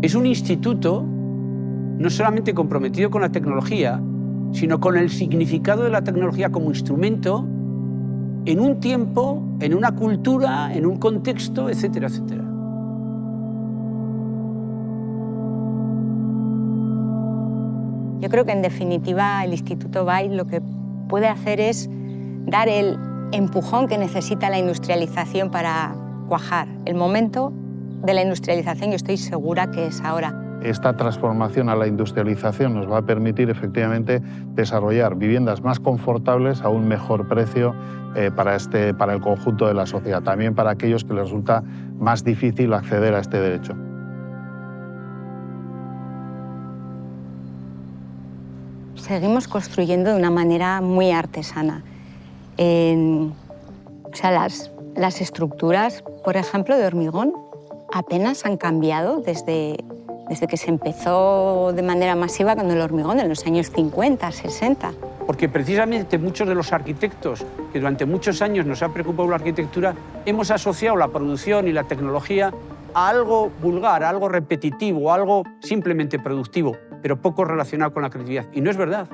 Es un instituto no solamente comprometido con la tecnología, sino con el significado de la tecnología como instrumento en un tiempo, en una cultura, en un contexto, etcétera, etcétera. Yo creo que en definitiva el Instituto BAI lo que puede hacer es dar el empujón que necesita la industrialización para cuajar. El momento de la industrialización yo estoy segura que es ahora. Esta transformación a la industrialización nos va a permitir efectivamente desarrollar viviendas más confortables a un mejor precio eh, para, este, para el conjunto de la sociedad, también para aquellos que les resulta más difícil acceder a este derecho. Seguimos construyendo de una manera muy artesana. o sea, las, las estructuras, por ejemplo, de hormigón, apenas han cambiado desde desde que se empezó de manera masiva con el hormigón en los años 50, 60. Porque precisamente muchos de los arquitectos que durante muchos años nos ha preocupado la arquitectura, hemos asociado la producción y la tecnología a algo vulgar, a algo repetitivo, a algo simplemente productivo, pero poco relacionado con la creatividad. Y no es verdad.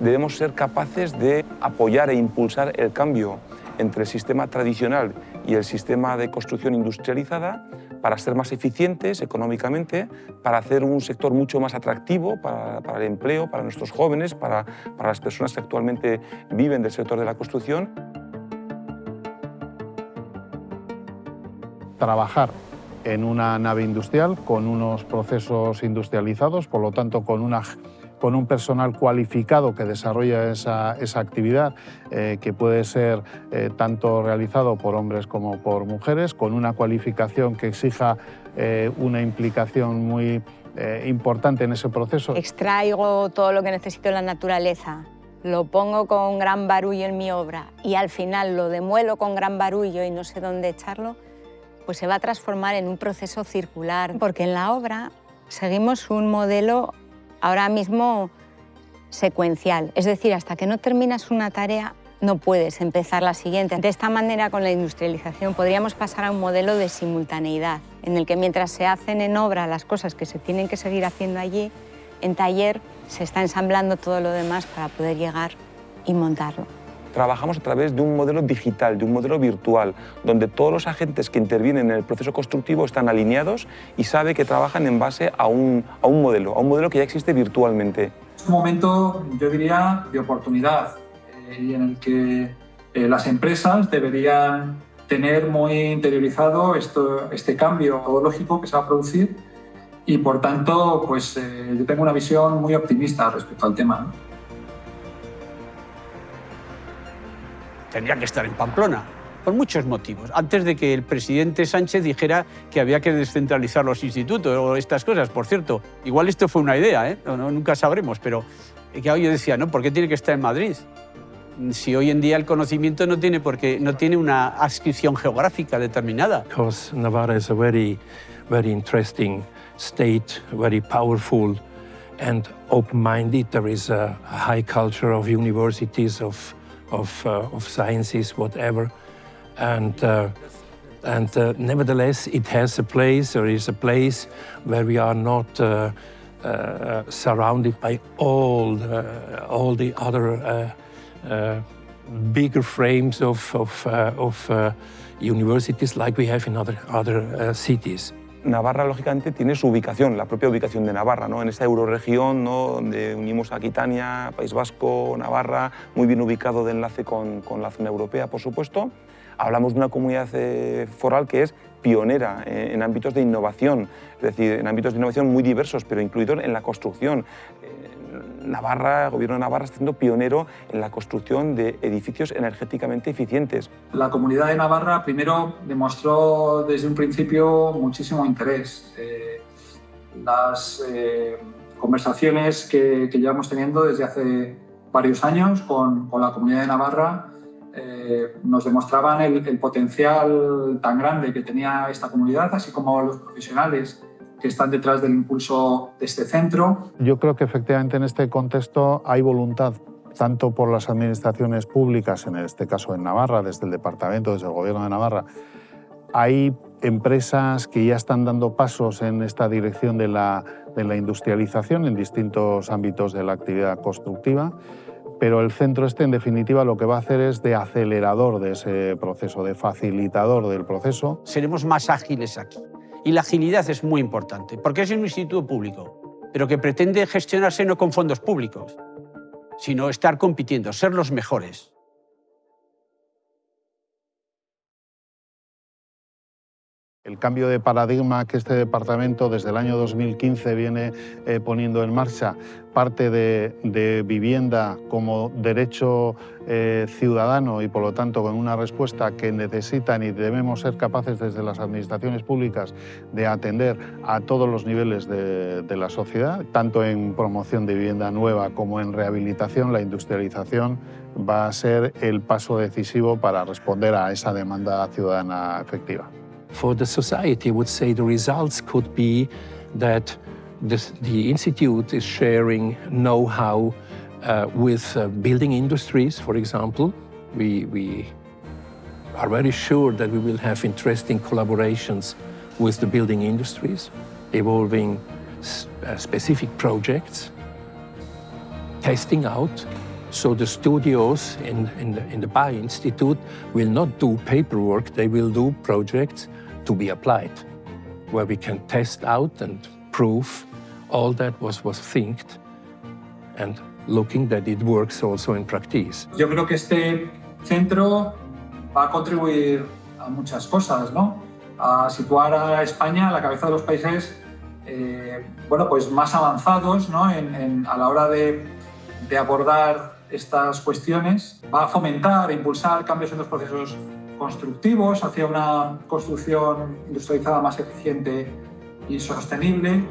Debemos ser capaces de apoyar e impulsar el cambio entre el sistema tradicional y el sistema de construcción industrializada para ser más eficientes económicamente, para hacer un sector mucho más atractivo para, el empleo, para nuestros jóvenes, para, para las personas que actualmente viven del sector de la construcción. Trabajar en una nave industrial con unos procesos industrializados, por lo tanto con una con un personal cualificado que desarrolla esa, actividad, eh, que puede ser eh, tanto realizado por hombres como por mujeres, con una cualificación que exija eh, una implicación muy importante en ese proceso. Extraigo todo lo que necesito en la naturaleza, lo pongo con gran barullo en mi obra y al final lo demuelo con gran barullo y no sé dónde echarlo, pues se va a transformar en un proceso circular, porque en la obra seguimos un modelo ahora mismo secuencial. Es decir, hasta que no terminas una tarea no puedes empezar la siguiente. De esta manera, con la industrialización, podríamos pasar a un modelo de simultaneidad, en el que mientras se hacen en obra las cosas que se tienen que seguir haciendo allí, en taller se está ensamblando todo lo demás para poder llegar y montarlo trabajamos a través de un modelo digital, de un modelo virtual, donde todos los agentes que intervienen en el proceso constructivo están alineados y sabe que trabajan en base a un, a un modelo, a un modelo que ya existe virtualmente. Es un momento, yo diría, de oportunidad eh, y en el que eh, las empresas deberían tener muy interiorizado esto, este cambio lógico que se va a producir y por tanto pues, eh, yo tengo una visión muy optimista respecto al tema. Tendría que estar en Pamplona, por muchos motivos. Antes de que el presidente Sánchez dijera que había que descentralizar los institutos o estas cosas, por cierto. Igual esto fue una idea, ¿eh? no, nunca sabremos, pero que yo decía, ¿no? ¿Por qué tiene que estar en Madrid? Si hoy en día el conocimiento no tiene, porque no tiene una adscripción geográfica determinada. Because Navarra is a very, very interesting state, very powerful and open-minded. There is a high culture of universities, of of, uh, of sciences, whatever. And, uh, and uh, nevertheless, it has a place, or is a place where we are not uh, uh, surrounded by all, uh, all the other bigger frames of, of, of universities like we have in other, other cities. Navarra, lógicamente, tiene su ubicación, la propia ubicación de Navarra, ¿no? en esta euroregión ¿no? donde unimos a Aquitania, País Vasco, Navarra, muy bien ubicado de enlace con, con la zona europea, por supuesto. Hablamos de una comunidad eh, foral que es pionera eh, en ámbitos de innovación, es decir, en ámbitos de innovación muy diversos, pero incluido en la construcción. Navarra, el gobierno de Navarra está siendo pionero en la construcción de edificios energéticamente eficientes. La comunidad de Navarra primero demostró desde un principio muchísimo interés. Eh, las eh, conversaciones que, llevamos teniendo desde hace varios años con, la comunidad de Navarra eh, nos demostraban el potencial tan grande que tenía esta comunidad, así como los profesionales que están detrás del impulso de este centro. Yo creo que efectivamente en este contexto hay voluntad tanto por las administraciones públicas, en este caso en Navarra, desde el Departamento, desde el Gobierno de Navarra, hay empresas que ya están dando pasos en esta dirección de la, de la industrialización en distintos ámbitos de la actividad constructiva pero el centro este en definitiva lo que va a hacer es de acelerador de ese proceso, de facilitador del proceso. Seremos más ágiles aquí. Y la agilidad es muy importante, porque es un instituto público, pero que pretende gestionarse no con fondos públicos, sino estar compitiendo, ser los mejores. El cambio de paradigma que este departamento desde el año 2015 viene eh, poniendo en marcha, parte de, vivienda como derecho eh, ciudadano y por lo tanto con una respuesta que necesitan y debemos ser capaces desde las administraciones públicas de atender a todos los niveles de, de la sociedad, tanto en promoción de vivienda nueva como en rehabilitación, la industrialización va a ser el paso decisivo para responder a esa demanda ciudadana efectiva. For the society, I would say the results could be that this, the Institute is sharing know-how uh, with uh, building industries, for example. We, we are very sure that we will have interesting collaborations with the building industries, evolving uh, specific projects, testing out. So the studios in, in, the, in the BI Institute will not do paperwork, they will do projects to be applied, where we can test out and prove all that was, was thinked and looking that it works also in practice. Yo creo que este centro va a contribuir a muchas cosas, ¿no? A situar a España a la cabeza de los países eh, bueno, pues más avanzados ¿no? en, en, a la hora de, de abordar estas cuestiones. Va a fomentar e impulsar cambios en los procesos constructivos hacia una construcción industrializada más eficiente y sostenible.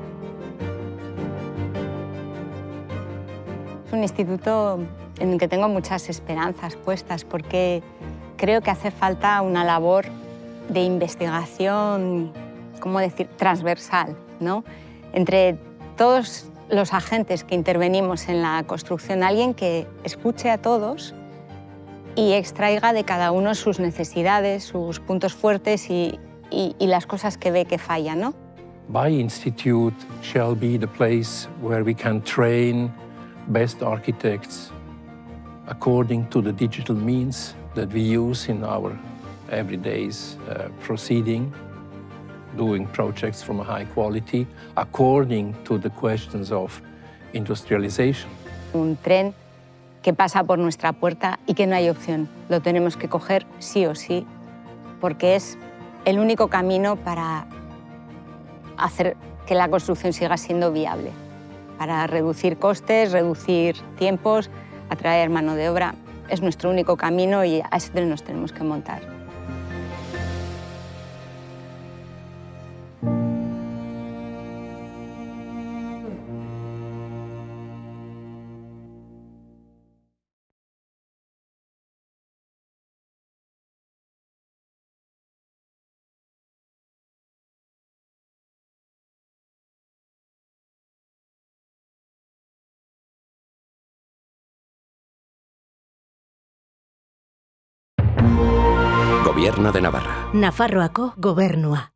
Es un instituto en el que tengo muchas esperanzas puestas porque creo que hace falta una labor de investigación, ¿cómo decir?, transversal, ¿no? Entre todos los agentes que intervenimos en la construcción, alguien que escuche a todos y extraiga de cada uno sus necesidades, sus puntos fuertes y, y, y las cosas que ve que fallan, ¿no? By Institute shall be the place where we can train best architects according to the digital means that we use in our everyday's uh, proceeding, doing projects from a high quality, according to the questions of industrialization. Un tren que pasa por nuestra puerta y que no hay opción. Lo tenemos que coger sí o sí, porque es el único camino para hacer que la construcción siga siendo viable, para reducir costes, reducir tiempos, atraer mano de obra. Es nuestro único camino y a tren nos tenemos que montar. Gobierno de Navarra. Nafarroako gobernua.